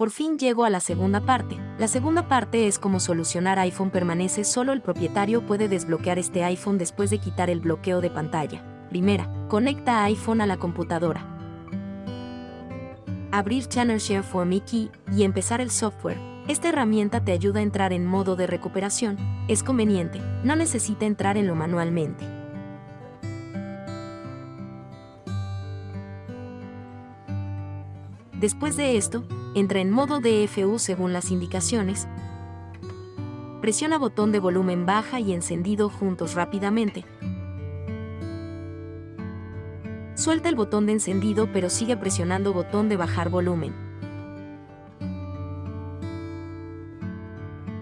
Por fin llego a la segunda parte. La segunda parte es cómo solucionar iPhone permanece solo el propietario puede desbloquear este iPhone después de quitar el bloqueo de pantalla. Primera, conecta iPhone a la computadora. Abrir Channel Share for Mickey y empezar el software. Esta herramienta te ayuda a entrar en modo de recuperación. Es conveniente, no necesita entrar en lo manualmente. Después de esto, entra en modo DFU según las indicaciones. Presiona botón de volumen baja y encendido juntos rápidamente. Suelta el botón de encendido pero sigue presionando botón de bajar volumen.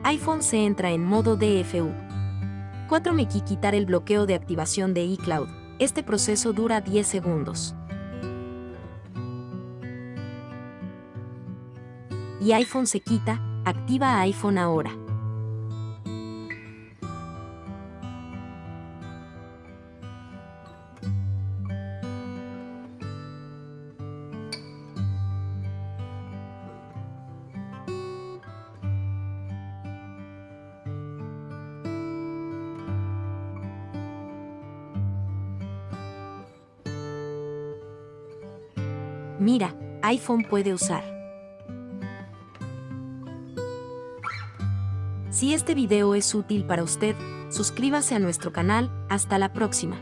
iPhone se entra en modo DFU. 4 Meki quitar el bloqueo de activación de iCloud. Este proceso dura 10 segundos. Y iPhone se quita, activa iPhone ahora. Mira, iPhone puede usar. Si este video es útil para usted, suscríbase a nuestro canal, hasta la próxima.